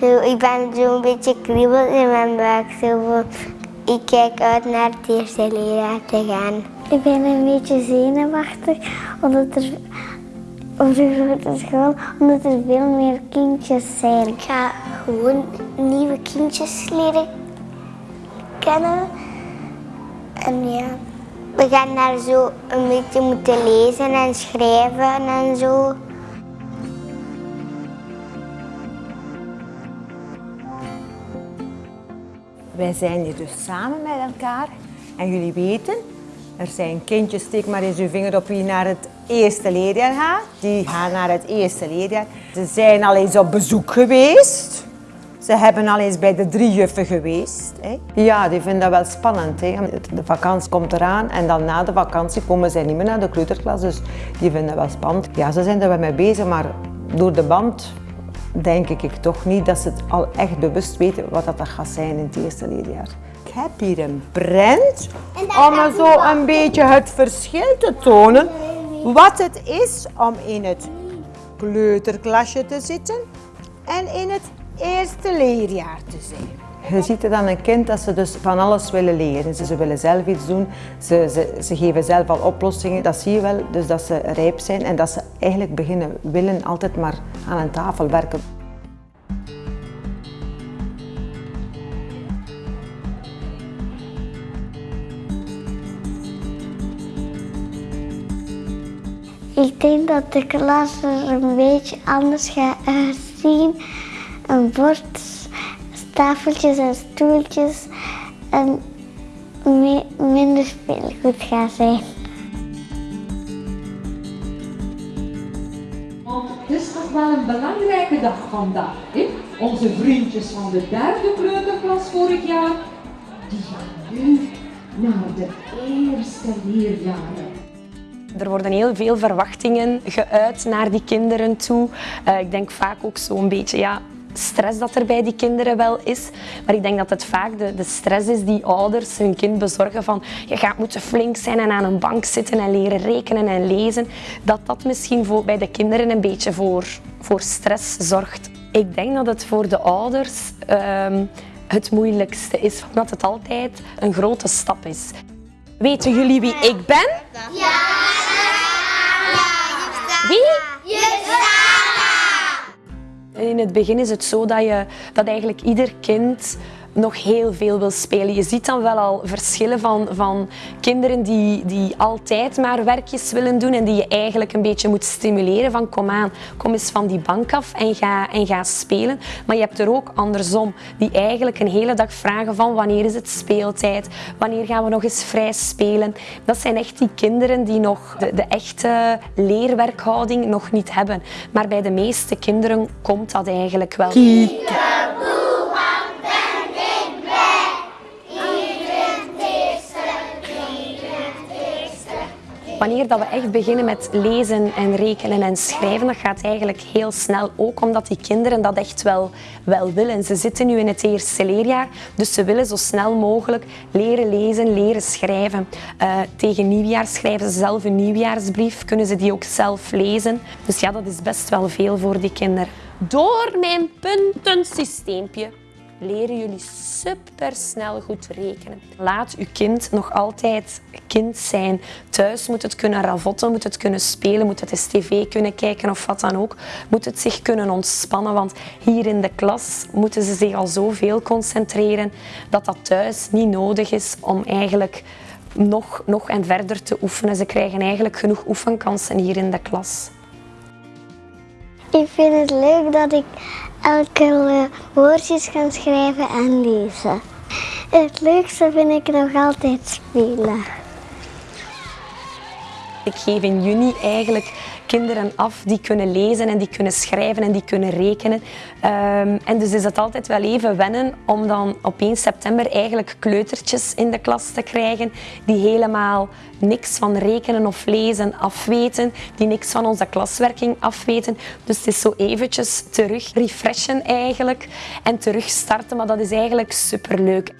Zo, ik ben zo'n beetje kriebel in mijn buik. Zo, ik kijk uit naar het eerste leerjaar te gaan. Ik ben een beetje zenuwachtig omdat er op de grote school, omdat er veel meer kindjes zijn. Ik ga gewoon nieuwe kindjes leren kennen. En ja, we gaan daar zo een beetje moeten lezen en schrijven en zo. Wij zijn hier dus samen met elkaar en jullie weten, er zijn kindjes, steek maar eens uw vinger op wie naar het eerste leerjaar gaat. Die gaan naar het eerste leerjaar. Ze zijn al eens op bezoek geweest. Ze hebben al eens bij de drie juffen geweest. Hè. Ja, die vinden dat wel spannend. Hè. De vakantie komt eraan en dan na de vakantie komen zij niet meer naar de kleuterklas. Dus die vinden dat wel spannend. Ja, ze zijn er wel mee bezig, maar door de band denk ik toch niet dat ze het al echt bewust weten wat dat gaat zijn in het eerste leerjaar. Ik heb hier een prent om zo een beetje het verschil te tonen wat het is om in het kleuterklasje te zitten en in het eerste leerjaar te zijn. Je ziet het aan een kind dat ze dus van alles willen leren. Ze, ze willen zelf iets doen, ze, ze, ze geven zelf al oplossingen. Dat zie je wel, dus dat ze rijp zijn en dat ze eigenlijk beginnen willen altijd maar aan een tafel werken. Ik denk dat de klas er een beetje anders gaat uitzien. Een bord, tafeltjes en stoeltjes en mi- minder speelgoed gaat zijn. Want het is toch wel een belangrijke dag vandaag. Hè? Onze vriendjes van de derde kleuterklas vorig jaar, die gaan nu naar de eerste leerjaren. Er worden heel veel verwachtingen geuit naar die kinderen toe. Eh, ik denk vaak ook zo'n beetje ja, stress dat er bij die kinderen wel is. Maar ik denk dat het vaak de, de stress is die ouders hun kind bezorgen van je gaat moeten flink zijn en aan een bank zitten en leren rekenen en lezen. Dat dat misschien voor, bij de kinderen een beetje voor, voor stress zorgt. Ik denk dat het voor de ouders ehm, het moeilijkste is, omdat het altijd een grote stap is. Weten jullie wie ik ben? Wie? In het begin is het zo dat, je, dat eigenlijk ieder kind nog heel veel wil spelen. Je ziet dan wel al verschillen van, van kinderen die, die altijd maar werkjes willen doen en die je eigenlijk een beetje moet stimuleren van kom aan, kom eens van die bank af en ga, en ga spelen. Maar je hebt er ook andersom, die eigenlijk een hele dag vragen van wanneer is het speeltijd, wanneer gaan we nog eens vrij spelen. Dat zijn echt die kinderen die nog de, echte leerwerkhouding nog niet hebben. Maar bij de meeste kinderen komt dat eigenlijk wel. Wanneer dat we echt beginnen met lezen en rekenen en schrijven, dat gaat eigenlijk heel snel. Ook omdat die kinderen dat echt wel, wel willen. Ze zitten nu in het eerste leerjaar, dus ze willen zo snel mogelijk leren lezen, leren schrijven. Eh, tegen nieuwjaar schrijven ze zelf een nieuwjaarsbrief, kunnen ze die ook zelf lezen. Dus ja, dat is best wel veel voor die kinderen. Door mijn puntensysteempje leren jullie supersnel goed rekenen. Laat uw kind nog altijd kind zijn. Thuis moet het kunnen ravotten, moet het kunnen spelen, moet het eens tv kunnen kijken of wat dan ook. Moet het zich kunnen ontspannen, want hier in de klas moeten ze zich al zoveel concentreren dat dat thuis niet nodig is om eigenlijk nog, nog en verder te oefenen. Ze krijgen eigenlijk genoeg oefenkansen hier in de klas. Ik vind het leuk dat ik elke woordjes kan schrijven en lezen. Het leukste vind ik nog altijd spelen. Ik geef in juni eigenlijk kinderen af die kunnen lezen en die kunnen schrijven en die kunnen rekenen. Ehm, en dus is het altijd wel even wennen om dan op 1 september eigenlijk kleutertjes in de klas te krijgen die helemaal niks van rekenen of lezen afweten, die niks van onze klaswerking afweten. Dus het is zo eventjes terug refreshen eigenlijk en terug starten, maar dat is eigenlijk superleuk.